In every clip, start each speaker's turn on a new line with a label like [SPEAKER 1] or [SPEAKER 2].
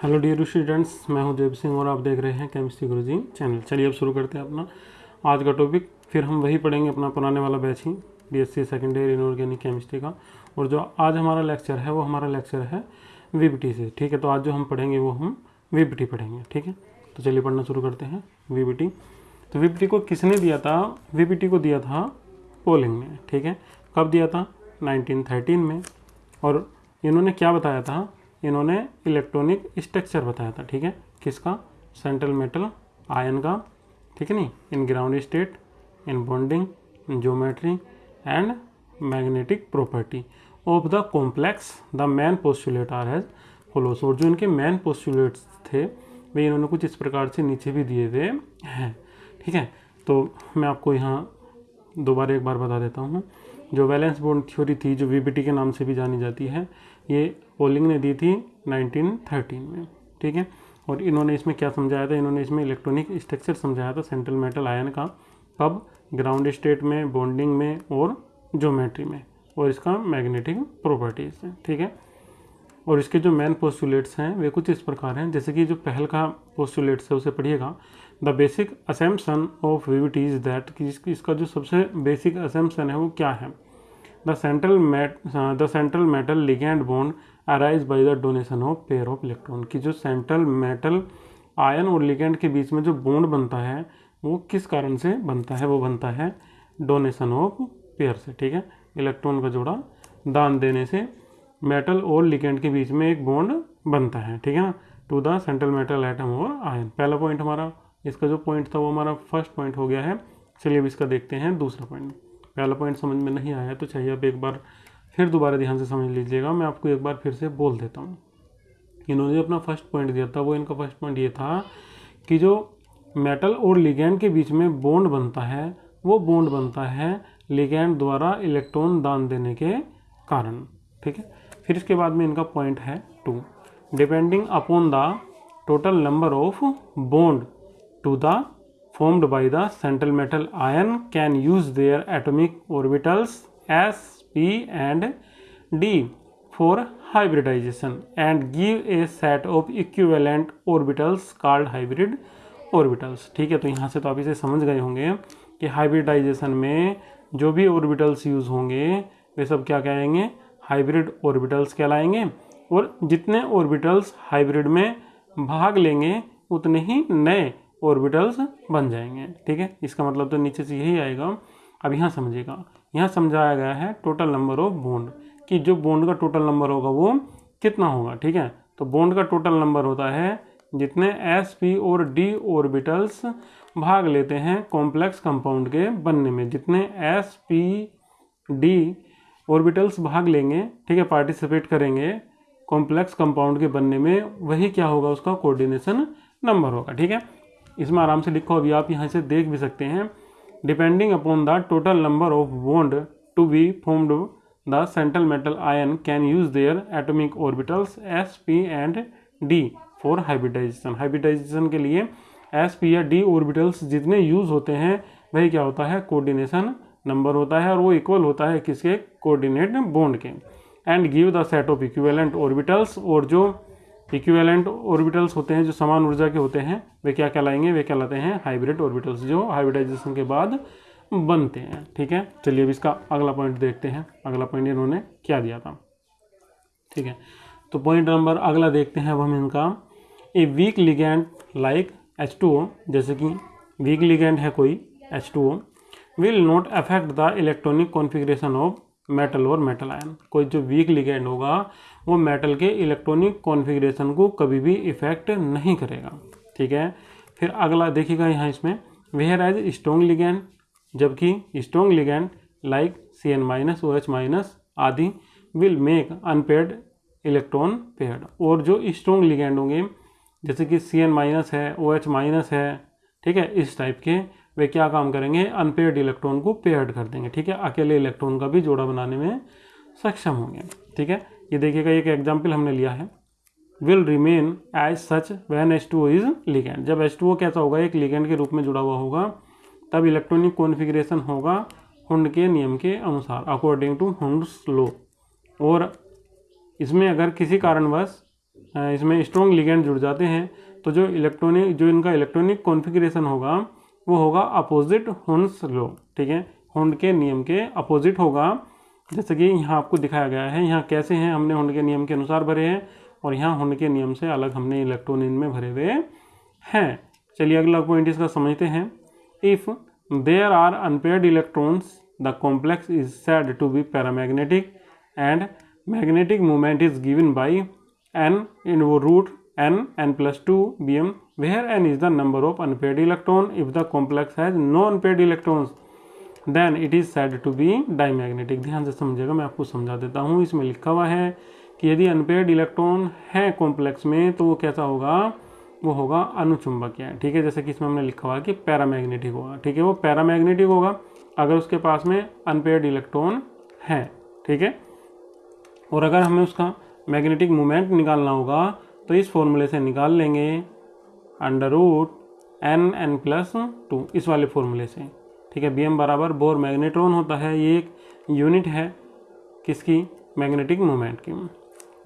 [SPEAKER 1] Hello dear students मैं हूँ देव सिंह और आप देख रहे हैं केमिस्ट्री गुरुजी चैनल चलिए अब शुरू करते हैं अपना आज का टॉपिक फिर हम वही पढ़ेंगे अपना पुराने वाला बैच ही BSc second year inorganic chemistry का. और जो आज हमारा लेक्चर है, वो हमारा लेक्चर है वीबीटी से. ठीक है तो आज जो हम पढ़ेंगे, वो हम वीबीटी पढ़ेंगे. ठीक है? तो चलिए पढ़ना शुरू करते हैं वीबीटी तो वीबीटी को किसने दिया था? वीबीटी को दिया था पोलिंग ने. ठीक है? कब दिया था? 1913 में. और इन्होंने क्या बताया था? इन्होंने इलेक्ट्रॉनिक स्ट्रक्चर बताया था, ठीक है? किसका? सेंट्रल मेटल आयन का, ठीक है नहीं? In ground state in bonding in geometry and magnetic property of the complex the main postulate are has follows और जो इनके मैन पोस्टुलेट्स थे, वे इन्होंने कुछ इस प्रकार से नीचे भी दिए हुए हैं, ठीक है? तो मैं आपको यहाँ दोबारा एक बार बता देता हूँ। जो वैलेंस बॉन्ड थ्योरी थी, जो वीबीटी के नाम से भी जानी जाती है ये पोलिंग ने दी थी 1913 में, ठीक है? और इन्होंने इसमें क्या समझाया था? इन्होंने इसमें इलेक्ट्रॉनिक स्ट्रक्चर समझाया था सेंट्रल मेटल आयन का कब ग्राउंड स्टेट में बॉन्डिंग में और ज्योमेट्री में, और इसका मैग्नेटिक प्रॉपर्टीज़ है, ठीक है? और इसके जो मेन पोस्टुलेट्स हैं, वे कुछ इस प्रकार हैं। जैसे कि जो पहल का पोस्टुलेट्स है, उसे पढ़िएगा। The basic assumption of VBT is that कि इसका जो सबसे बेसिक असेम्पसन है, वो क्या है? The central the central metal ligand bond arise by the donation of pair of electron की जो सेंट्रल मेटल आयन और लिगेंड के बीच में जो बॉन्ड बनता है, वो किस कारण से बनता है? वो बनता है डोनेशन ऑफ़ पेयर से, ठीक है? इलेक्ट्रॉन का जोड़ा दान देने से मेटल और लिगेंड के बीच में एक बॉन्ड बनता है, ठीक है ना? To the central metal atom और आयन पहला पॉइंट हमारा, इसका जो पॉइंट था वो हमारा फ़र्स्ट पॉइंट हो गया है। चलिए अब इसका देखते हैं दूसरा पॉइंट पहला पॉइंट समझ में नहीं आया तो चाहिए आप एक बार फिर दोबारा ध्यान से समझ लीजिएगा। मैं आपको एक बार फिर से बोल देता हूँ। इन्होंने जो अपना फ़र्स्ट पॉइंट दिया था, वो इनका फ़र्स्ट पॉइंट ये था कि जो मेटल और लिगैंड के बीच में बॉन्ड बनता है, वो बॉन्ड बनता है लिगैंड द्वारा इलेक्ट्रॉन दान देने के कारण। ठीक है? फिर इसके बाद में इनका पॉइंट है to depending upon the total number of bond to the formed by the central metal ion can use their atomic orbitals s, p and d for hybridization and give a set of equivalent orbitals called hybrid orbitals ठीक है तो यहाँ से तो आप इसे समझ गए होंगे कि हाइब्रिडाइजेशन में जो भी ऑर्बिटल्स यूज़ होंगे वे सब क्या कहेंगे हाइब्रिड ऑर्बिटल्स कहलाएँगे और जितने ऑर्बिटल्स हाइब्रिड में भाग लेंगे उतने ही नए ऑर्बिटल्स बन जाएँगे, ठीक है? इसका मतलब तो नीचे से यही आएगा। अब यहाँ समझिएगा। यहाँ समझाया गया है टोटल नंबर ऑफ़ बॉन्ड कि जो बॉन्ड का टोटल नंबर होगा वो कितना होगा, ठीक है? तो बॉन्ड का टोटल नंबर होता है जितने एस पी और डी ऑर्बिटल्स भाग लेते हैं कॉम्प्लेक्स कंपाउंड के बनने में। जितने एस पी डी ऑर्बिटल्स भाग लेंगे, ठीक है? पार्टिसिपेट करेंगे कॉम्प्लेक्स कंपाउंड के बनने में, वही क्या होगा उसका कोऑर्डिनेशन नंबर होगा, ठीक है? इसमें आराम से लिखो, अभी आप यहाँ से देख भी सकते हैं। Depending upon the total number of bond to be formed the central metal ion can use their atomic orbitals s p and d for hybridization hybridization के लिए एस पी या डी ऑर्बिटल्स जितने यूज़ होते हैं, वही क्या होता है? कोऑर्डिनेशन नंबर होता है और वो इक्वल होता है किसके? कोऑर्डिनेट बॉन्ड के। And give the set of equivalent orbitals और जो इक्विवेलेंट ऑर्बिटल्स होते हैं, जो समान ऊर्जा के होते हैं, वे क्या कहलाएँगे? वे कहलाते हैं हाइब्रिड ऑर्बिटल्स जो हाइब्रिडाइजेशन के बाद बनते हैं। ठीक है? चलिए अब इसका अगला पॉइंट देखते हैं। अगला पॉइंट इन्होंने क्या दिया था? ठीक है? तो पॉइंट नंबर अगला देखते हैं, अब हम इनका। A weak ligand like H two O जैसे कि वीक लिगेंड है कोई H two O will not affect the electronic configuration of metal और मेटल आयन कोई जो वीक लिगेंड होगा वो मेटल के इलेक्ट्रॉनिक कॉन्फ़िगरेशन को कभी भी इफ़ेक्ट नहीं करेगा। ठीक है? फिर अगला देखिएगा यहाँ इसमें। वेयर एज स्ट्रॉन्ग लिगेंड जबकि strong ligand like C N minus O H minus आदि will make unpaired electron paired और जो स्ट्रॉन्ग लिगेंड होंगे, जैसे कि सी एन माइनस है ओ एच माइनस है, ठीक है? इस टाइप के वे क्या काम करेंगे? अनपेड इलेक्ट्रॉन को पेयर्ड कर देंगे। ठीक है? अकेले इलेक्ट्रॉन का भी जोड़ा बनाने में सक्षम होंगे। ठीक है? ये देखिएगा, एक एग्ज़ाम्पल हमने लिया है। Will remain as such when H two is ligand जब एच टू कैसा होगा, एक लिगेंड के रूप में जुड़ा हुआ होगा, तब इलेक्ट्रॉनिक कॉन्फ़िगरेशन होगा हुंड के नियम के अनुसार अकॉर्डिंग टू हुंड्स लो और इसमें अगर किसी कारणवश इसमें स्ट्रॉन्ग लिगेंड जुड़ जाते हैं तो जो इलेक्ट्रॉनिक जो इनका इलेक्ट्रॉनिक कॉन्फ़िगरेशन होगा, वो होगा अपोजिट हुंस लो ठीक है? हुंड के नियम के अपोजिट होगा जैसे कि यहाँ आपको दिखाया गया है, यहाँ कैसे हैं, हमने हुंड के नियम के अनुसार भरे हैं और यहाँ हुंड के नियम से अलग हमने इलेक्ट्रॉन इनमें भरे हुए हैं। चलिए अगला पॉइंट इसका समझते हैं। If there are unpaired electrons the complex is said to be paramagnetic and magnetic movement is given by n इन वो root n n plus 2 bm where n is the number of unpaired electron if the complex has no unpaired electrons then it is said to be diamagnetic ध्यान से समझिएगा, मैं आपको समझा देता हूँ। इसमें लिखा हुआ है कि यदि अनपेयर्ड इलेक्ट्रॉन है कॉम्प्लेक्स में तो वो कैसा होगा? वो होगा अनुचुंबकीय। ठीक है, जैसे कि इसमें हमने लिखा हुआ है कि पैरामैग्नेटिक होगा। ठीक है, वो पैरामैग्नेटिक होगा अगर उसके पास में अनपेयर्ड इलेक्ट्रॉन है। ठीक है? और अगर हमें उसका मैग्नेटिक मोमेंट निकालना होगा तो इस फॉर्मूले से निकाल लेंगे under root n n plus two इस वाले फॉर्मूले से। ठीक है बी एम बराबर बोर मैग्नेट्रॉन होता है, ये एक यूनिट है किसकी? मैग्नेटिक मोमेंट की।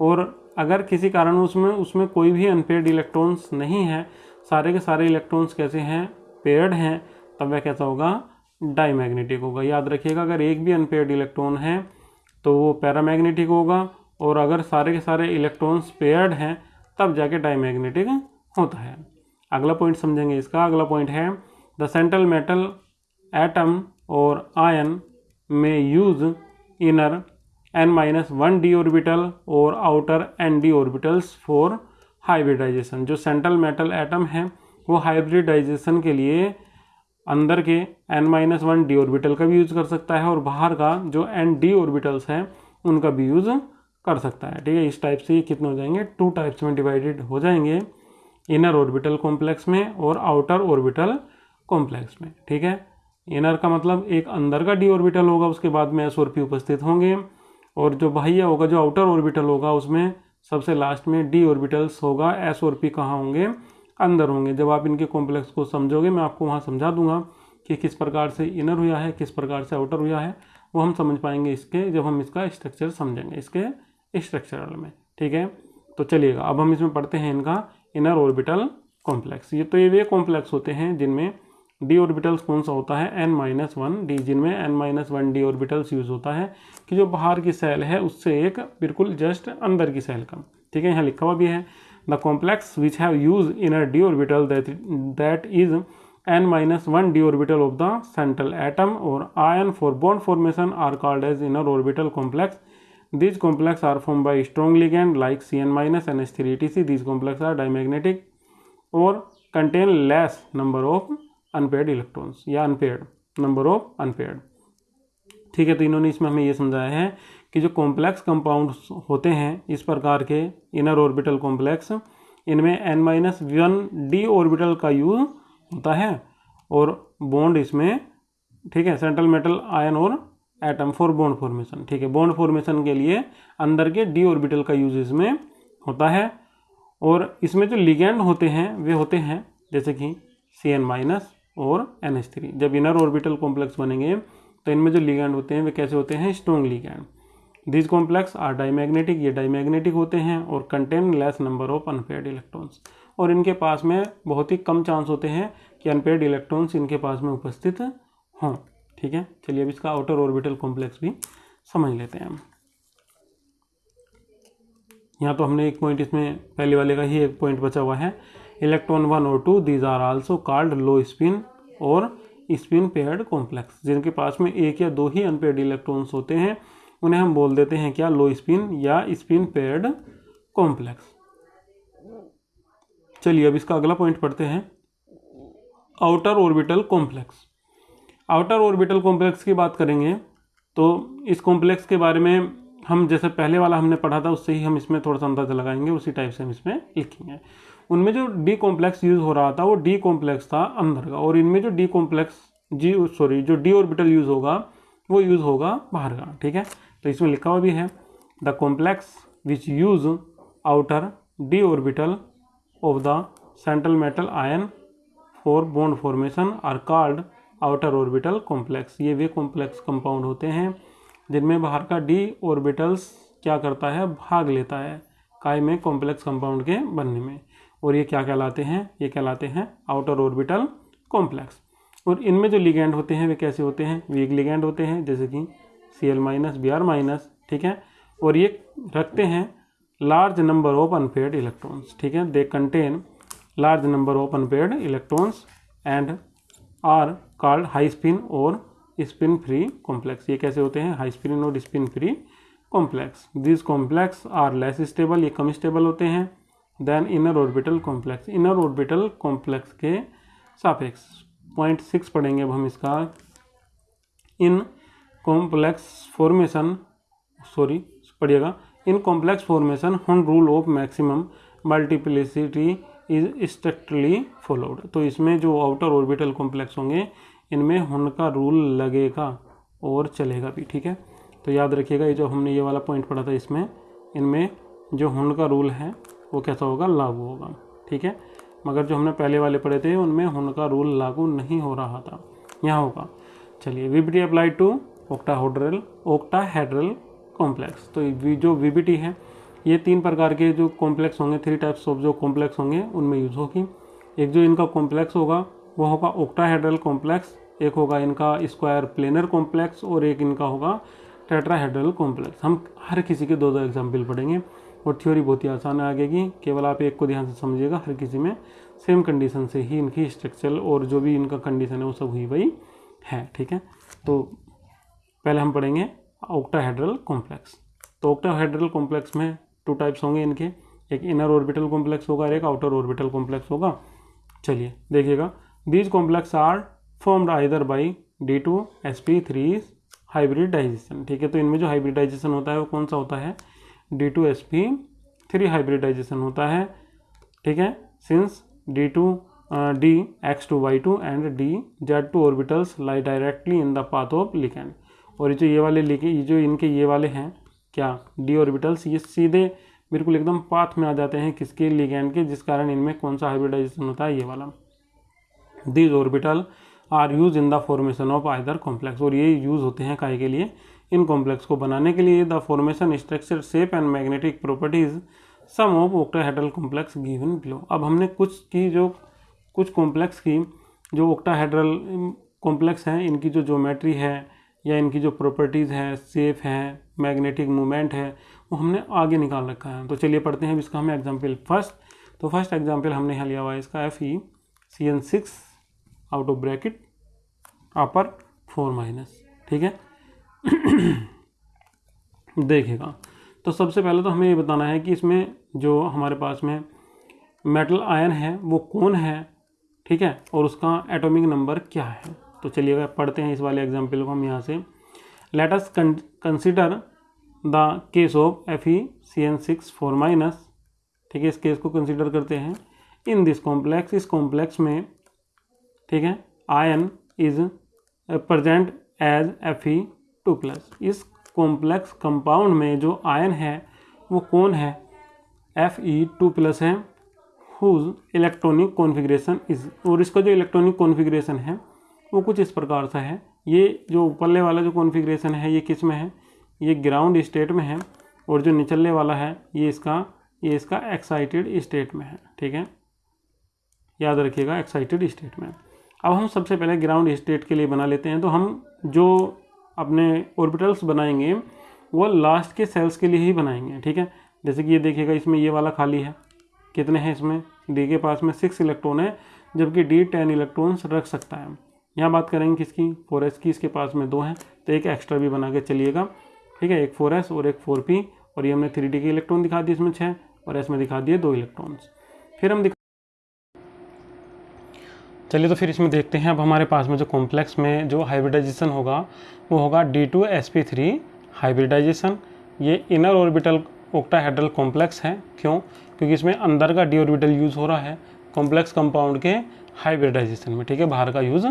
[SPEAKER 1] और अगर किसी कारण उसमें उसमें कोई भी अनपेड इलेक्ट्रॉन्स नहीं है, सारे के सारे इलेक्ट्रॉन्स कैसे हैं? पेयर्ड हैं, तब वह कैसा होगा? डाईमैग्नेटिक होगा। याद रखिएगा, अगर एक भी अनपेड इलेक्ट्रॉन है तो वो पैरामैग्नेटिक होगा, और अगर सारे के सारे इलेक्ट्रॉन्स पेयर्ड हैं, तब जाके डाईमैग्नेटिक होता है। अगला पॉइंट समझेंगे इसका। अगला पॉइंट है द सेंट्रल मेटल एटम और आयन में use inner n minus one d orbital और outer n d orbitals for hybridization जो सेंट्रल मेटल एटम है, वो हाइब्रिडाइजेशन के लिए अंदर के n minus one d orbital का भी यूज़ कर सकता है और बाहर का जो एन डी ऑर्बिटल्स हैं, उनका भी यूज़ कर सकता है। ठीक है, इस टाइप से ये कितने हो जाएँगे? टू टाइप्स में डिवाइडेड हो जाएँगे इनर ऑर्बिटल कॉम्प्लेक्स में और आउटर ऑर्बिटल कॉम्प्लेक्स में। ठीक है? इनर का मतलब एक अंदर का डी ऑर्बिटल होगा, उसके बाद में एस और पी उपस्थित होंगे। और जो बाह्य होगा, जो आउटर ऑर्बिटल होगा, उसमें सबसे लास्ट में डी ऑर्बिटल्स होगा, एस और पी कहाँ होंगे? अंदर होंगे। जब आप इनके कॉम्प्लेक्स को समझोगे, मैं आपको वहाँ समझा दूँगा कि किस प्रकार से इनर हुआ है, किस प्रकार से आउटर हुआ है, वो हम समझ पाएँगे इसके, जब हम इसका स्ट्रक्चर समझेंगे, इसके स्ट्रक्चरल में। ठीक है? तो चलिएगा, अब हम इसमें पढ़ते हैं इनका इनर ऑर्बिटल कॉम्प्लेक्स ये तो ये वे कॉम्प्लेक्स होते हैं जिनमें डी ऑर्बिटल्स कौन सा होता है? एन माइनस वन डी जिनमें n minus one d orbitals use होता है, कि जो बाहर की सेल है, उससे एक बिल्कुल जस्ट अंदर की सेल का। ठीक है, यहाँ लिखा हुआ भी है। The complex which have use inner d orbital that is n minus one d orbital of the central atom और ion for bond formation are called as inner orbital complex these complex are form complex are formed by strong ligand like Cn minus NH3 etc. These complex are dimagnetic or contain less number of unpaired electrons या unpaired number of unpaired ठीक है तो इन्होंने इसमें हमें ये समझाया है कि जो कॉम्प्लेक्स कंपाउंड होते हैं, इस प्रकार के इनर ऑर्बिटल कॉम्प्लेक्स इनमें n minus one d orbital का यूज़ होता है और बॉन्ड इसमें, ठीक है सेंट्रल मेटल आयन और एटम फॉर बॉन्ड फॉर्मेशन ठीक है बॉन्ड फॉर्मेशन के लिए अंदर के डी ऑर्बिटल का यूज़ इसमें होता है और इसमें जो लिगेंड होते हैं, वे होते हैं, जैसे कि सी एन माइनस और एन एच थ्री जब इनर ऑर्बिटल कॉम्प्लेक्स बनेंगे तो इनमें जो लिगेंड होते हैं, वे कैसे होते हैं? Strong ligand this complex are diamagnetic ये डाईमैग्नेटिक होते हैं और contain less number of unpaired electrons और इनके पास में बहुत ही कम चांस होते हैं कि अनपेड इलेक्ट्रॉन्स इनके पास में उपस्थित हों। ठीक है? चलिए अब इसका आउटर ऑर्बिटल कॉम्प्लेक्स भी समझ लेते हैं हम। यहाँ तो हमने एक पॉइंट इसमें, पहले वाले का ही एक पॉइंट बचा हुआ है। इलेक्ट्रॉन वन और two these are also called low spin और स्पिन पेयर्ड कॉम्प्लेक्स जिनके पास में एक या दो ही अनपेड इलेक्ट्रॉन्स होते हैं। उन्हें हम बोल देते हैं क्या? लो स्पिन या स्पिन पेयर्ड कॉम्प्लेक्स चलिए अब इसका अगला पॉइंट पढ़ते हैं। Outer orbital complex outer orbital complex की बात करेंगे तो इस कॉम्प्लेक्स के बारे में हम जैसे पहले वाला हमने पढ़ा था, उससे ही हम इसमें थोड़ा सा अंदाज़ा लगाएँगे, उसी टाइप से हम इसमें लिखेंगे। उनमें जो डी कॉम्प्लेक्स यूज़ हो रहा था, वो डी कॉम्प्लेक्स था अंदर का, और इनमें जो डी कॉम्प्लेक्स जी सॉरी जो डी ऑर्बिटल यूज़ होगा, वो यूज़ होगा बाहर का, ठीक है? तो इसमें लिखा हुआ भी है the complex which use outer d orbital of the central metal ion for bond formation are called outer orbital complex ये वे कॉम्प्लेक्स कंपाउंड होते हैं, जिनमें बाहर का डी ऑर्बिटल्स क्या करता है? भाग लेता है काय में कॉम्प्लेक्स कंपाउंड के बनने में। और ये क्या कहलाते हैं? ये कहलाते हैं आउटर ऑर्बिटल कॉम्प्लेक्स और इनमें जो लिगेंड होते हैं, वे कैसे होते हैं? वीक लिगेंड होते हैं, जैसे कि C L minus B R minus ठीक है? और ये रखते हैं large number of unpaired electrons ठीक है? They contain large number of unpaired electrons and are called high spin और स्पिन फ्री कॉम्प्लेक्स ये कैसे होते हैं? हाई स्पिन और spin free complex this complex are less stable ये कम स्टेबल होते हैं। Then inner orbital complex inner orbital complex के सापेक्स पॉइंट सिक्स पढ़ेंगे अब हम इसका। इन कॉम्प्लेक्स फॉर्मेशन सॉरी पढ़िएगा। In complex formation Hund rule of maximum multiplicity is strictly followed तो इसमें जो आउटर ऑर्बिटल कॉम्प्लेक्स होंगे, इनमें हुन का रूल लगेगा और चलेगा भी, ठीक है? तो याद रखिएगा, ये जो हमने ये वाला पॉइंट पढ़ा था इसमें, इनमें जो हुन का रूल है वो कैसा होगा? लागू होगा। ठीक है? मगर जो हमने पहले वाले पढ़े थे, उनमें उनका रूल लागू नहीं हो रहा था। यहाँ होगा। चलिए VBT apply to octahedral octahedral complex तो जो वीबीटी है, ये तीन प्रकार के जो कॉम्प्लेक्स होंगे थ्री टाइप्स ऑफ़ जो कॉम्प्लेक्स होंगे, उनमें यूज़ होगी। एक जो इनका कॉम्प्लेक्स होगा, वो होगा ओक्टाहेड्रल कॉम्प्लेक्स एक होगा इनका स्क्वायर प्लेनर कॉम्प्लेक्स और एक इनका होगा टेट्राहेड्रल कॉम्प्लेक्स हम हर किसी के दो दो एग्ज़ाम्पल पढ़ेंगे। और थ्योरी बहुत ही आसान आगेगी केवल आप एक को ध्यान से समझिएगा, हर किसी में। सेम कंडीशन से ही इनकी स्ट्रक्चर और जो भी इनका कंडीशन है, वो सब हुई वही है, ठीक है? तो पहले हम पढ़ेंगे ऑक्टाहेड्रल कॉम्प्लेक्स तो ऑक्टाहेड्रल कॉम्प्लेक्स में टू टाइप्स होंगे इनके। एक इनर ऑर्बिटल कॉम्प्लेक्स होगा और एक आउटर ऑर्बिटल कॉम्प्लेक्स होगा। चलिए, देखिएगा। These complex are formed either by d two s p three hybridization ठीक है? तो इनमें जो हाइब्रिडाइजेशन होता है, वो कौन सा होता है? D two s p three hybridization होता है, ठीक है? Since d two d x two y two and d z two orbitals lie directly in the path of ligand और ये जो ये वाले लिखे ये जो इनके ये वाले हैं, क्या? डी ऑर्बिटल्स ये सीधे बिल्कुल एकदम पाथ में आ जाते हैं किसके? लिगैंड के, जिस कारण इनमें कौन सा हाइब्रिडाइजेशन होता है? ये वाला। These orbital are use in the formation of either complex और ये यूज़ होते हैं काय के लिए? इन कॉम्प्लेक्स को बनाने के लिए the formation structure shape and magnetic properties some of octahedral complex given below अब हमने कुछ की जो, कुछ कॉम्प्लेक्स की, जो ओक्टाहेड्रल कॉम्प्लेक्स हैं, इनकी जो ज्योमेट्री है, या इनकी जो प्रॉपर्टीज़ है सेफ़ है मैग्नेटिक मूवमेंट है, वो हमने आगे निकाल रखा है। तो चलिए पढ़ते हैं इसका हमें एग्ज़ाम्पल फ़र्स्ट तो फ़र्स्ट एग्ज़ाम्पल हमने यहाँ लिया हुआ है, इसका F E C N six out of bracket upper four minus ठीक है? देखिएगा तो सबसे पहले तो हमें ये बताना है कि इसमें जो हमारे पास में मेटल आयन है, वो कौन है? ठीक है? और उसका एटॉमिक नंबर क्या है? तो चलिएगा पढ़ते हैं इस वाले एग्ज़ाम्पल को हम यहाँ से। Let us consider the case of F E C N six four minus ठीक है, इस केस को कंसिडर करते हैं। इन दिस कॉम्प्लेक्स इस कॉम्प्लेक्स में, ठीक है ion is present as F E two plus. इस कॉम्प्लेक्स कंपाउंड में जो आयन है, वो कौन है? एफ़ ई टू प्लस है। हुज इलेक्ट्रॉनिक कॉन्फ़िगरेशन इज़ और इसका जो इलेक्ट्रॉनिक कॉन्फ़िगरेशन है, वो कुछ इस प्रकार से है। ये जो ऊपरले वाला जो कॉन्फ़िगरेशन है, ये किसमें है? ये ग्राउंड स्टेट में है और जो निचले वाला है, ये इसका ये इसका एक्साइटेड स्टेट में है। ठीक है? याद रखिएगा एक्साइटेड स्टेट में अब हम सबसे पहले ग्राउंड स्टेट के लिए बना लेते हैं। तो हम जो अपने ऑर्बिटल्स बनाएँगे, वो लास्ट के सेल्स के लिए ही बनाएँगे, ठीक है? जैसे कि ये देखिएगा, इसमें ये वाला खाली है। कितने हैं इसमें? डी के पास में सिक्स इलेक्ट्रॉन है, जबकि डी टेन इलेक्ट्रॉन्स रख सकता है। यहाँ बात करेंगे किसकी? फोर एस की, इसके पास में दो हैं तो एक एक्स्ट्रा भी बना के चलिएगा, ठीक है? एक फोर एस और एक फोर पी और ये हमने थ्री डी के इलेक्ट्रॉन दिखा दिए इसमें छः और एस में दिखा दिए दो इलेक्ट्रॉन्स फिर हम चलिए तो फिर इसमें देखते हैं अब हमारे पास में जो कॉम्प्लेक्स में जो हाइब्रिडाइजेशन होगा, वो होगा d two s p three hybridization ये इनर ऑर्बिटल ओक्टाहेड्रल कॉम्प्लेक्स है। क्यों? क्योंकि इसमें अंदर का डी ऑर्बिटल यूज़ हो रहा है कॉम्प्लेक्स कंपाउंड के हाइब्रिडाइजेशन में, ठीक है? बाहर का यूज़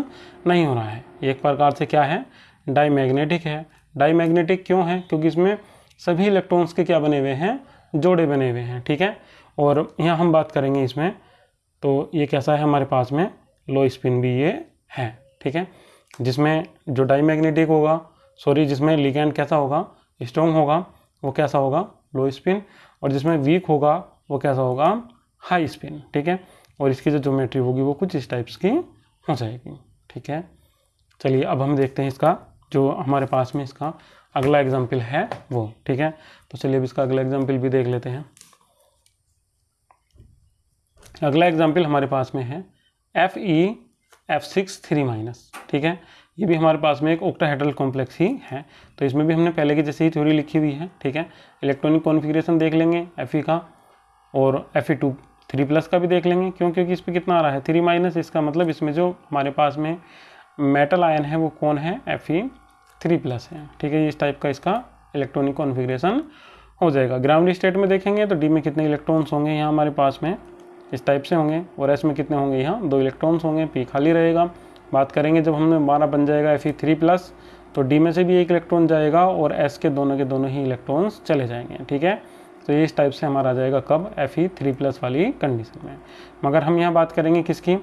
[SPEAKER 1] नहीं हो रहा है। एक प्रकार से क्या है? डाई मैग्नेटिक है। डाई मैग्नेटिक क्यों है? क्योंकि इसमें सभी इलेक्ट्रॉन्स के क्या बने हुए हैं? जोड़े बने हुए हैं, ठीक है? और यहाँ हम बात करेंगे इसमें तो ये कैसा है हमारे पास में? लो स्पिन भी ये है, ठीक है? जिसमें जो डाई मैग्नेटिक होगा सॉरी जिसमें लिगेंड कैसा होगा स्ट्रॉन्ग होगा, वो कैसा होगा? Low spin. और जिसमें वीक होगा, वो कैसा होगा? हाई स्पिन ठीक है? और इसकी जो ज्योमेट्री होगी, वो कुछ इस टाइप्स की हो जाएगी, ठीक है? चलिए, अब हम देखते हैं इसका, जो हमारे पास में इसका अगला एग्ज़ाम्पल है वो, ठीक है? तो चलिए, अब इसका अगला एग्ज़ाम्पल भी देख लेते हैं। अगला एग्ज़ाम्पल हमारे पास में है। F E F six three minus ठीक है? ये भी हमारे पास में एक ओक्टाहेड्रल कॉम्प्लेक्स ही है। तो इसमें भी हमने पहले की जैसे ही थ्योरी लिखी हुई है, ठीक है? इलेक्ट्रॉनिक कॉन्फ़िगरेशन देख लेंगे एफ़ ई का, और F E two three plus का भी देख लेंगे, क्यों? क्योंकि इस पर कितना आ रहा है? थ्री माइनस इसका मतलब इसमें जो हमारे पास में मेटल आयन है, वो कौन है? एफ़ ई थ्री प्लस है, ठीक है? इस टाइप का इसका इलेक्ट्रॉनिक कॉन्फ़िगरेशन हो जाएगा। ग्राउंड स्टेट में देखेंगे तो डी में कितने इलेक्ट्रॉन्स होंगे यहाँ हमारे पास में? इस टाइप से होंगे और एस में कितने होंगे? यहाँ दो इलेक्ट्रॉन्स होंगे पी खाली रहेगा। बात करेंगे जब हमने हमारा बन जाएगा एफ़ थ्री प्लस तो डी में से भी एक इलेक्ट्रॉन जाएगा और एस के दोनों के दोनों ही इलेक्ट्रॉन्स चले जाएँगे, ठीक है? तो ये इस टाइप से हमारा आ जाएगा कब? एफ़ ई थ्री प्लस वाली कंडीशन में। मगर हम यहाँ बात करेंगे किसकी?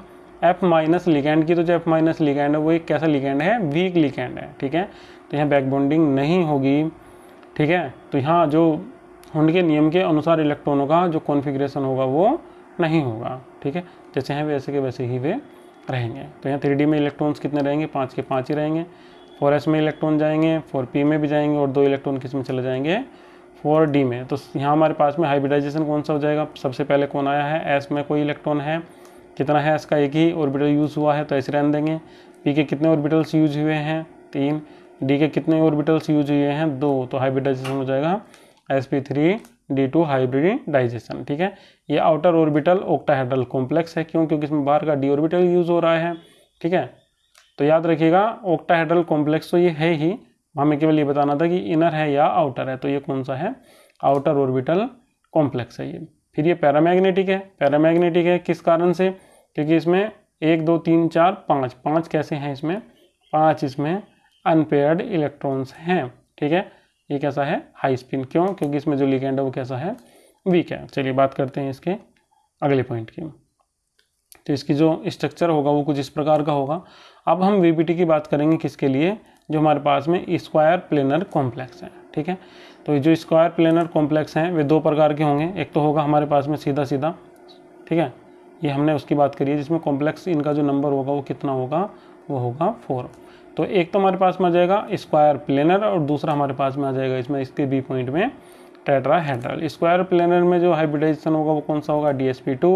[SPEAKER 1] एफ़ माइनस लिगैंड की। तो जो एफ़ माइनस लिगैंड है, वो एक कैसा लिगैंड है? वीक लिगैंड है, ठीक है? तो यहाँ बैक बॉन्डिंग नहीं होगी, ठीक है? तो यहाँ जो हुंड के नियम के अनुसार इलेक्ट्रॉनों का जो कॉन्फ़िगरेशन होगा वो नहीं होगा, ठीक है? जैसे हैं, वैसे के वैसे ही वे रहेंगे। तो यहाँ थ्री में इलेक्ट्रॉन्स कितने रहेंगे? पाँच के पाँच ही रहेंगे। फोर में इलेक्ट्रॉन जाएँगे फोर में भी जाएँगे और दो इलेक्ट्रॉन किसमें चले जाएँगे? फोर डी में। तो यहाँ हमारे पास में हाइब्रिडाइजेशन कौन सा हो जाएगा? सबसे पहले कौन आया है? एस में कोई इलेक्ट्रॉन है। कितना है? एस का एक ही ऑर्बिटल यूज़ हुआ है तो ऐसे रहने देंगे। पी के कितने ऑर्बिटल्स यूज़ हुए हैं? तीन। डी के कितने ऑर्बिटल्स यूज़ हुए हैं? दो। तो हाइब्रिडाइजेशन हो जाएगा s p three d two hybridization ठीक है? ये आउटर ऑर्बिटल ओक्टाहेड्रल कॉम्प्लेक्स है। क्यों? क्योंकि इसमें बाहर का डी ऑर्बिटल यूज़ हो रहा है, ठीक है? तो याद रखिएगा ओक्टाहेड्रल कॉम्प्लेक्स तो ये है ही। हमें केवल ये बताना था कि इनर है या आउटर है तो ये कौन सा है? आउटर ऑर्बिटल कॉम्प्लेक्स है ये। फिर ये पैरामैग्नेटिक है। पैरामैग्नेटिक है किस कारण से? क्योंकि इसमें एक, दो, तीन, चार, पाँच। पाँच कैसे हैं इसमें? पाँच इसमें अनपेयर्ड इलेक्ट्रॉन्स हैं, ठीक है? ये कैसा है? हाई स्पिन क्यों? क्योंकि इसमें जो लिगेंड है वो कैसा है? वीक है। चलिए बात करते हैं इसके अगले पॉइंट की। तो इसकी जो स्ट्रक्चर होगा वो कुछ इस प्रकार का होगा। अब हम वीबीटी की बात करेंगे किसके लिए? जो हमारे पास में स्क्वायर प्लेनर कॉम्प्लेक्स है। ठीक है? तो जो स्क्वायर प्लेनर कॉम्प्लेक्स हैं, वे दो प्रकार के होंगे। एक तो होगा हमारे पास में सीधा सीधा। ठीक है? ये हमने उसकी बात करी है जिसमें कॉम्प्लेक्स इनका जो नंबर होगा वो कितना होगा? वो होगा फोर तो एक तो हमारे पास में आ जाएगा स्क्वायर प्लेनर और दूसरा हमारे पास में आ जाएगा इसमें, इसके बी पॉइंट में टेट्राहेड्रल स्क्वायर प्लेनर में जो हाइब्रिडाइजेशन होगा वो कौन सा होगा? डी एस पी टू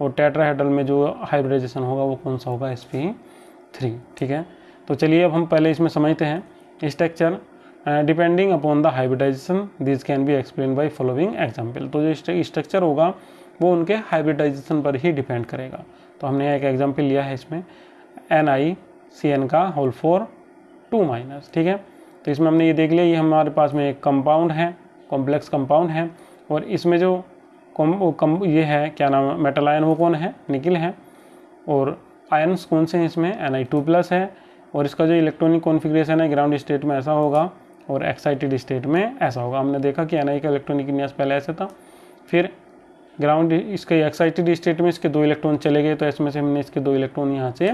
[SPEAKER 1] और टेट्राहेड्रल में जो हाइब्रिडाइजेशन होगा वो कौन सा होगा? एस पी थ्री ठीक है? तो चलिए अब हम पहले इसमें समझते हैं structure depending upon the hybridization this can be explain by following example तो जो स्ट्रक्चर होगा, वो उनके हाइब्रिडाइजेशन पर ही डिपेंड करेगा। तो हमने एक एग्ज़ाम्पल लिया है इसमें एन आई सी एन का होल फोर टू माइनस ठीक है? तो इसमें हमने ये देख लिया ये हमारे पास में एक कंपाउंड है कॉम्प्लेक्स कंपाउंड है और इसमें जो कम, कम ये है क्या नाम है मेटल आयन वो कौन है? निकिल है और आयन्स कौन से हैं इसमें एन आई टू प्लस है और इसका जो इलेक्ट्रॉनिक कॉन्फ़िगरेशन है ग्राउंड स्टेट में ऐसा होगा और एक्साइटेड स्टेट में ऐसा होगा। हमने देखा कि एन आई का इलेक्ट्रॉनिक विन्यास पहले ऐसा था फिर ग्राउंड इसके एक्साइटेड स्टेट में इसके दो इलेक्ट्रॉन चले गए तो इसमें से हमने इसके दो इलेक्ट्रॉन यहाँ से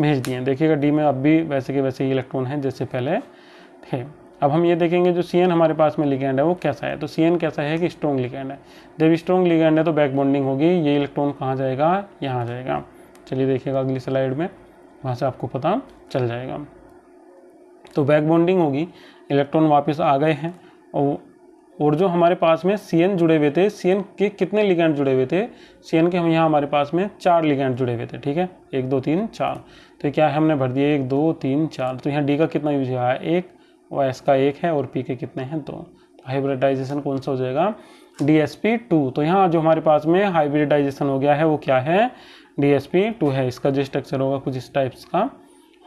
[SPEAKER 1] भेज दिए हैं। देखिएगा डी में अब भी वैसे के वैसे ही इलेक्ट्रॉन हैं, जैसे पहले थे। अब हम ये देखेंगे जो CN हमारे पास में लिगेंड है, वो कैसा है? तो CN कैसा है कि स्ट्रॉन्ग लिगेंड है। जब स्ट्रॉन्ग लिगेंड है तो बैक बॉन्डिंग होगी। ये इलेक्ट्रॉन कहाँ जाएगा? यहाँ जाएगा। चलिए देखिएगा अगली स्लाइड में। वहाँ से आपको पता चल जाएगा। तो बैक बॉन्डिंग होगी। इलेक्ट्रॉन वापस आ गए हैं, और और जो हमारे पास में CN जुड़े हुए थे, CN के कितने लिगेंड जुड़े हुए थे? CN के हम यहाँ हमारे पास में चार लिगेंड जुड़े हुए थे, ठीक है? एक, दो, तीन, चार। तो क्या है? हमने भर दिया एक, दो, तीन, चार। तो यहाँ डी का कितना यूज़ हुआ है? एक, और एस का एक है, और पी के कितने हैं? दो। तो हाइब्रिडाइजेशन कौन सा हो जाएगा? डी एस पी टू तो यहाँ जो हमारे पास में हाइब्रिडाइजेशन हो गया है, वो क्या है? डी एस पी टू है। इसका जो स्ट्रक्चर होगा, कुछ इस टाइप्स का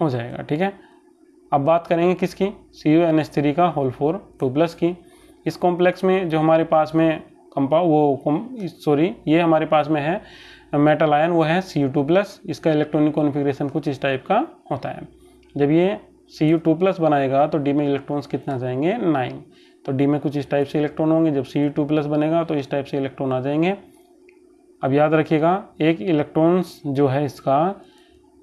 [SPEAKER 1] हो जाएगा, ठीक है? अब बात करेंगे किसकी? C U N S three का होल फोर टू प्लस की। इस कॉम्प्लेक्स में जो हमारे पास में कंपा वो सॉरी ये हमारे पास में है मेटल आयन वो है सी यू टू प्लस इसका इलेक्ट्रॉनिक कॉन्फ़िगरेशन कुछ इस टाइप का होता है। जब ये सी यू टू प्लस बनाएगा तो डी में इलेक्ट्रॉन्स कितना जाएँगे? नाइन तो डी में कुछ इस टाइप से इलेक्ट्रॉन होंगे। जब सी यू टू प्लस बनेगा तो इस टाइप से इलेक्ट्रॉन आ जाएँगे। अब याद रखिएगा, एक इलेक्ट्रॉन्स जो है इसका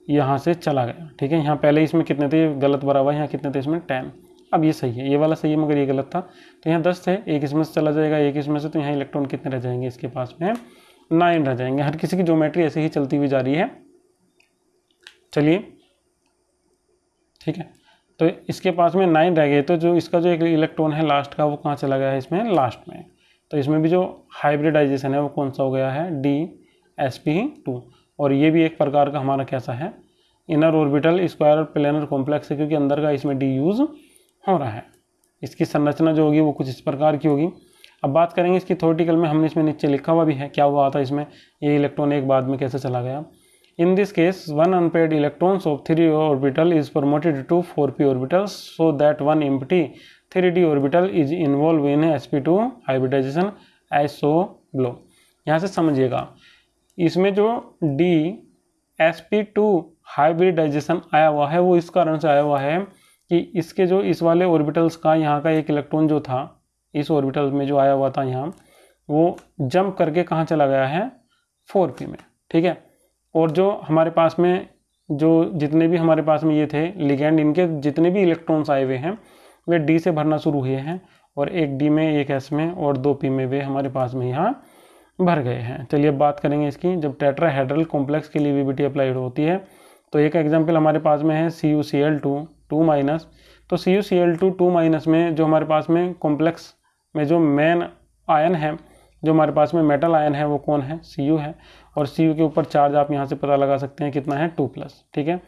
[SPEAKER 1] यहाँ से चला गया, ठीक है? यहाँ पहले इसमें कितने थे? गलत बराबर, यहाँ कितने थे? इसमें टेन अब ये सही है, ये वाला सही है, मगर ये गलत था। तो यहाँ दस थे एक इसमें से चला जाएगा, एक इसमें से तो यहाँ इलेक्ट्रॉन कितने रह जाएँगे इसके पास में? नाइन रह जाएँगे। हर किसी की ज्योमेट्री ऐसे ही चलती हुई जा रही है। चलिए, ठीक है। तो इसके पास में नाइन रह गए तो जो इसका जो एक इलेक्ट्रॉन है लास्ट का, वो कहाँ चला गया है इसमें? लास्ट में। तो इसमें भी जो हाइब्रिडाइजेशन है, वो कौन सा हो गया है? डी एस पी टू और ये भी एक प्रकार का हमारा कैसा है? Inner orbital square planar complex है, क्योंकि अंदर का इसमें डी यूज़ हो रहा है। इसकी संरचना जो होगी वो कुछ इस प्रकार की होगी। अब बात करेंगे इसकी थोटिकल में, हमने इसमें नीचे लिखा हुआ भी है, क्या हुआ था इसमें, ये इलेक्ट्रॉन एक बाद में कैसे चला गया। In this case one unpaired electrons of three orbital is promoted to four p orbital so that one empty three d orbital is involve in s p two hybridization as so below यहाँ से समझिएगा, इसमें जो d s p two hybridization आया हुआ है, वो इस कारण से आया हुआ है कि इसके जो इस वाले ऑर्बिटल्स का यहाँ का एक इलेक्ट्रॉन जो था, इस ऑर्बिटल में जो आया हुआ था यहाँ, वो जंप करके कहाँ चला गया है? फोर में, ठीक है? और जो हमारे पास में, जो जितने भी हमारे पास में ये थे, लिगेंड, इनके जितने भी इलेक्ट्रॉन्स आए हुए हैं, वे डी से भरना शुरू हुए हैं और एक डी में, एक एस में और दो पी में वे हमारे पास में यहाँ भर गए हैं। चलिए बात करेंगे इसकी। जब टेट्राहेड्रल कॉम्प्लेक्स के लिए वीबीटी अप्लाइड होती है तो एक एग्ज़ाम्पल हमारे पास में है C U C L two. Two minus तो C U C L two two minus में जो हमारे पास में कॉम्प्लेक्स में जो मेन आयन है, जो हमारे पास में मेटल आयन है, वो कौन है? सी यू है। और सी यू के ऊपर चार्ज आप यहाँ से पता लगा सकते हैं कितना है? टू प्लस ठीक है?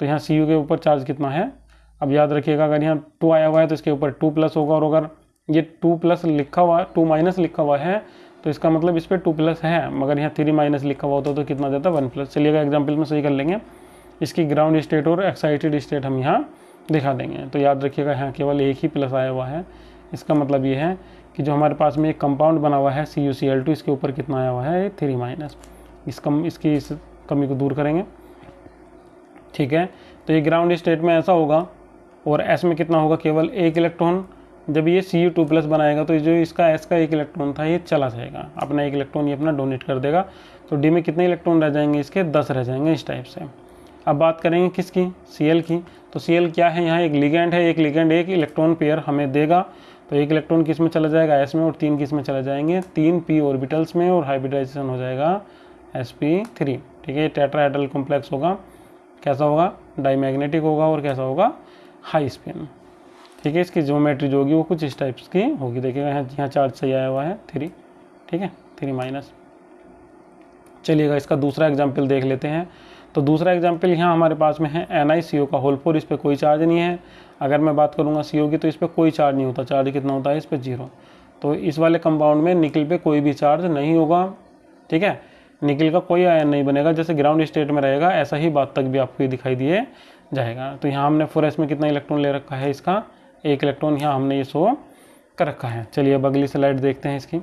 [SPEAKER 1] तो यहाँ सी यू के ऊपर चार्ज कितना है? अब याद रखिएगा, अगर यहाँ टू आया हुआ है तो इसके ऊपर टू प्लस होगा। और अगर ये टू प्लस लिखा हुआ, टू माइनस लिखा हुआ है तो इसका मतलब इस पर टू प्लस है। मगर यहाँ थ्री माइनस लिखा हुआ होता तो कितना देता? वन प्लस चलिएगा एग्ज़ाम्पल में सही कर लेंगे। इसकी ग्राउंड स्टेट और एक्साइटेड स्टेट हम यहाँ दिखा देंगे। तो याद रखिएगा, यहाँ केवल एक ही प्लस आया हुआ है। इसका मतलब ये है कि जो हमारे पास में एक कंपाउंड बना हुआ है C U C L two इसके ऊपर कितना आया हुआ है? थ्री माइनस इस कम, इसकी इस कमी को दूर करेंगे। ठीक है? तो ये ग्राउंड स्टेट में ऐसा होगा और एस में कितना होगा? केवल एक इलेक्ट्रॉन जब ये सी यू टू प्लस बनाएगा तो जो इसका एस का एक इलेक्ट्रॉन था, ये चला जाएगा। अपना एक इलेक्ट्रॉन ये अपना डोनेट कर देगा। तो डी में कितने इलेक्ट्रॉन रह जाएँगे? इसके दस रह जाएँगे इस टाइप से। अब बात करेंगे किसकी? सी की। तो सी क्या है? यहाँ एक लिगेंड है, एक लिगेंड एक इलेक्ट्रॉन पेयर हमें देगा। तो एक इलेक्ट्रॉन किसमें चला जाएगा? एस में और तीन किसमें चले जाएँगे? तीन पी ऑर्बिटल्स में और हाइब्रिडाइजेशन हो जाएगा एस पी थ्री ठीक है टेट्राहेड्रल कॉम्प्लेक्स होगा। कैसा होगा? डाईमैग्नेटिक होगा और कैसा होगा? हाई स्पिन ठीक है, इसकी ज्योमेट्री जो होगी वो कुछ इस टाइप्स की होगी। देखिएगा यहाँ यहाँ चार्ज सही आया हुआ है थ्री ठीक है थ्री माइनस चलिएगा, इसका दूसरा एग्ज़ाम्पल देख लेते हैं। तो दूसरा एग्ज़ाम्पल यहाँ हमारे पास में है एन आई सी ओ का होल फोर इस पर कोई चार्ज नहीं है। अगर मैं बात करूँगा सी ओ की तो इस पर कोई चार्ज नहीं होता। चार्ज कितना होता है? इस पर ज़ीरो तो इस वाले कंपाउंड में निकल पे कोई भी चार्ज नहीं होगा। ठीक है? निकल का कोई आयन नहीं बनेगा। जैसे ग्राउंड स्टेट में रहेगा, ऐसा ही बात तक भी आपको ये दिखाई दिए जाएगा। तो यहाँ हमने फोर में कितना इलेक्ट्रॉन ले रखा है इसका? एक इलेक्ट्रॉन यहाँ हमने ये शो कर रखा है। चलिए अब अगली स्लाइड देखते हैं इसकी।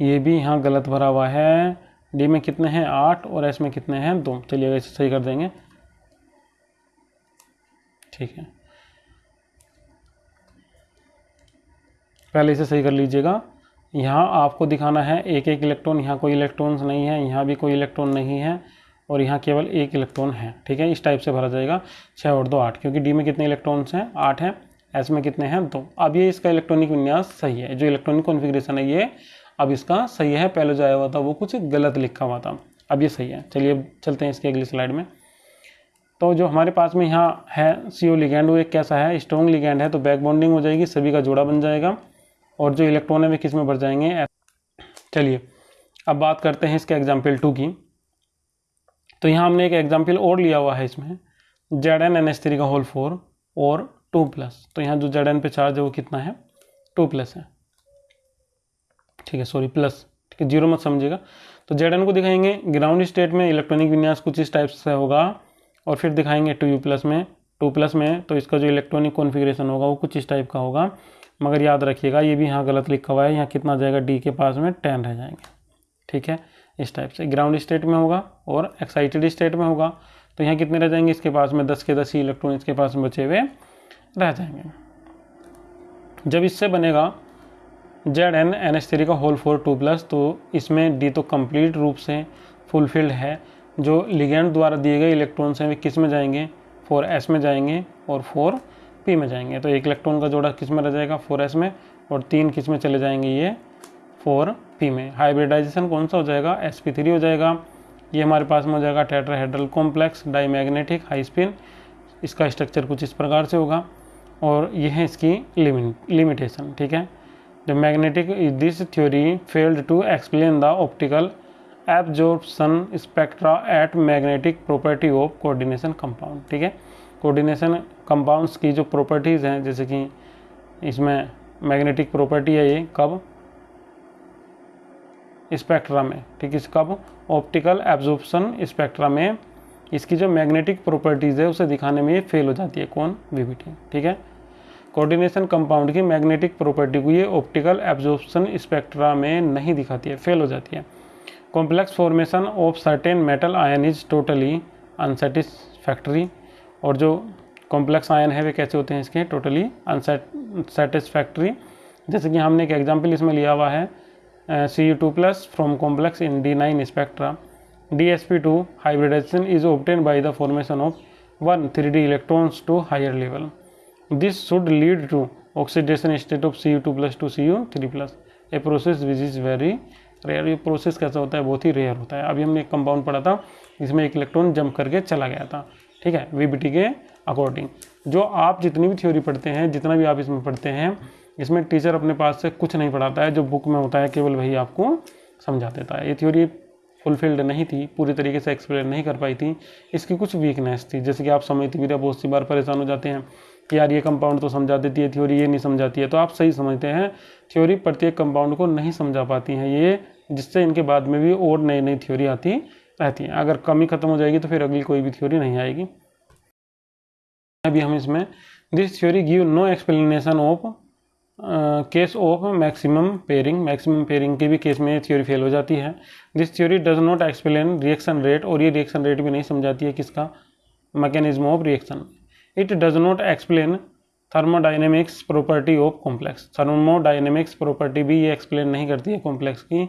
[SPEAKER 1] ये भी यहाँ गलत भरा हुआ है। डी में कितने हैं? आठ और एस में कितने हैं? दो। चलिए इसे सही कर देंगे। ठीक है। पहले इसे सही कर लीजिएगा। यहाँ आपको दिखाना है एक एक इलेक्ट्रॉन। यहाँ कोई इलेक्ट्रॉन्स नहीं है, यहाँ भी कोई इलेक्ट्रॉन नहीं है और यहाँ केवल एक इलेक्ट्रॉन है। ठीक है, इस टाइप से भरा जाएगा। छः और दो आठ, क्योंकि डी में कितने इलेक्ट्रॉन्स हैं? आठ हैं। एस में कितने हैं? दो। अब ये इसका इलेक्ट्रॉनिक विन्यास सही है। जो इलेक्ट्रॉनिक कॉन्फ़िगरेशन है, ये अब इसका सही है, पहले जो आया हुआ था वो कुछ गलत लिखा हुआ था। अब ये सही है। चलिए अब चलते हैं इसके अगली स्लाइड में। तो जो हमारे पास में यहाँ है सी ओ लिगैंड वो एक कैसा है? स्ट्रॉन्ग लिगैंड है तो बैक बॉन्डिंग हो जाएगी, सभी का जोड़ा बन जाएगा, और जो इलेक्ट्रॉन है, वे किसमें बढ़ जाएँगे? चलिए, अब बात करते हैं इसके एग्ज़ाम्पल टू की। तो यहाँ हमने एक एग्ज़ाम्पल और लिया हुआ है इसमें Z N N S three का होल फोर और टू प्लस तो यहाँ जो जेड एन पे चार्ज है, वो कितना है? टू प्लस है। ठीक है सॉरी प्लस ठीक है ज़ीरो मत समझिएगा। तो जेड एन को दिखाएँगे ग्राउंड स्टेट में इलेक्ट्रॉनिक विन्यास कुछ इस टाइप से होगा, और फिर दिखाएँगे टू यू प्लस में टू प्लस में तो इसका जो इलेक्ट्रॉनिक कॉन्फ़िगरेशन होगा, वो कुछ इस टाइप का होगा। मगर याद रखिएगा, ये भी यहाँ गलत लिखा हुआ है, यहाँ कितना जाएगा डी के पास में टेन रह जाएँगे, ठीक है, इस टाइप से। ग्राउंड स्टेट में होगा, और एक्साइटेड स्टेट में होगा तो यहाँ कितने रह जाएँगे, इसके पास में दस के दस ही इलेक्ट्रॉन इसके पास में बचे हुए रह जाएँगे। जब इससे बनेगा Z N N S three का होल फोर टू प्लस तो इसमें डी तो कंप्लीट रूप से फुलफिल्ड है। जो लिगेंड द्वारा दिए गए इलेक्ट्रॉन्स हैं, वे किसमें जाएँगे? फोर एस में जाएँगे और फोर पी में जाएँगे। तो एक इलेक्ट्रॉन का जोड़ा किसमें रह जाएगा? फोर एस में और तीन किसमें चले जाएँगे ये? फोर पी में। हाइब्रिडाइजेशन कौन सा हो जाएगा? एस पी थ्री हो जाएगा। ये हमारे पास में हो जाएगा tetrahedral complex diamagnetic high spin इसका स्ट्रक्चर कुछ इस प्रकार से होगा। और ये है इसकी लिमिट लिमिटेशन ठीक है? The magnetic this theory failed to explain the optical absorption spectra at magnetic property of coordination compound ठीक है? कोऑर्डिनेशन कंपाउंड्स की जो प्रॉपर्टीज़ हैं, जैसे कि इसमें मैग्नेटिक प्रॉपर्टी है ये कब? स्पेक्ट्रा में, ठीक है? कब? ऑप्टिकल एब्जॉर्प्शन स्पेक्ट्रा में इसकी जो मैग्नेटिक प्रॉपर्टीज़ है, उसे दिखाने में ये फेल हो जाती है। कौन? वीबीटी ठीक है? कोऑर्डिनेशन कंपाउंड की मैग्नेटिक प्रॉपर्टी को ये ऑप्टिकल एब्जॉर्प्शन स्पेक्ट्रा में नहीं दिखाती है फेल हो जाती है। Complex formation of certain metal ion is totally unsatisfactory, और जो कॉम्प्लेक्स आयन है वे कैसे होते हैं इसके? Totally unsatisfactory. जैसे कि हमने एक एग्ज़ाम्पल इसमें लिया हुआ है C U two plus from complex in d nine spectra DsP2 hybridization is obtained by the formation of one 3D electrons to higher level. This should lead to oxidation state of Cu2 plus to Cu3 plus, a process which is very rare ये process कैसा होता है? बहुत ही rare होता है। अभी हमने एक कंपाउंड पढ़ा था। इसमें एक इलेक्ट्रॉन जंप करके चला गया था। ठीक है? वीबीटी के अकॉर्डिंग जो आप जितनी भी थ्योरी पढ़ते हैं जितना भी आप इसमें पढ़ते हैं इसमें टीचर अपने पास से कुछ नहीं पढ़ाता है। जो बुक में होता है केवल वही आपको समझा देता है। ये थ्योरी फुलफिल्ड नहीं थी। पूरी तरीके से एक्सप्लेन नहीं कर पाई थी। इसकी कुछ वीकनेस थी। जैसे कि आप समझती भी बहुत सी बार परेशान हो जाते हैं। कि यार ये कंपाउंड तो समझा देती है थ्योरी ये नहीं समझाती है। तो आप सही समझते हैं थ्योरी प्रत्येक कंपाउंड को नहीं समझा पाती हैं ये, जिससे इनके बाद में भी और नई नई थ्योरी आती रहती हैं। अगर कमी खत्म हो जाएगी तो फिर अगली कोई भी थ्योरी नहीं आएगी। अभी हम इसमें this theory give no explanation of case of maximum pairing maximum pairing के भी केस में ये थ्योरी फेल हो जाती है। This theory does not explain reaction rate और ये रिएक्शन रेट भी नहीं समझाती है किसका? Mechanism of reaction it does not explain thermodynamics property of complex thermodynamics property भी ये एक्सप्लेन नहीं करती है कॉम्प्लेक्स की।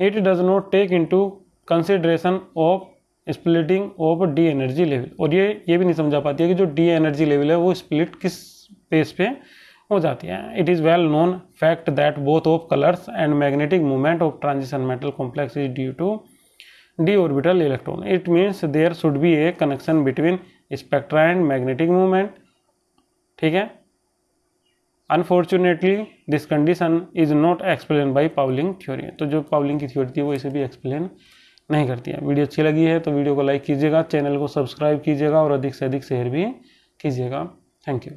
[SPEAKER 1] It does not take into consideration of splitting of d energy level और ये ये भी नहीं समझा पाती है कि जो डी एनर्जी लेवल है वो स्प्लिट किस पेस पे हो जाती है। It is well known fact that both of colours and magnetic movement of transition metal complex is due to d orbital electron it means there should be a connection between spectra and magnetic movement ठीक है? Unfortunately this condition is not explain by Pauling theory तो जो Pauling की theory थी, वो इसे भी explain नहीं करती है। वीडियो अच्छी लगी है तो वीडियो को लाइक कीजिएगा चैनल को सब्सक्राइब कीजिएगा और अधिक से अधिक शेयर भी कीजिएगा। Thank you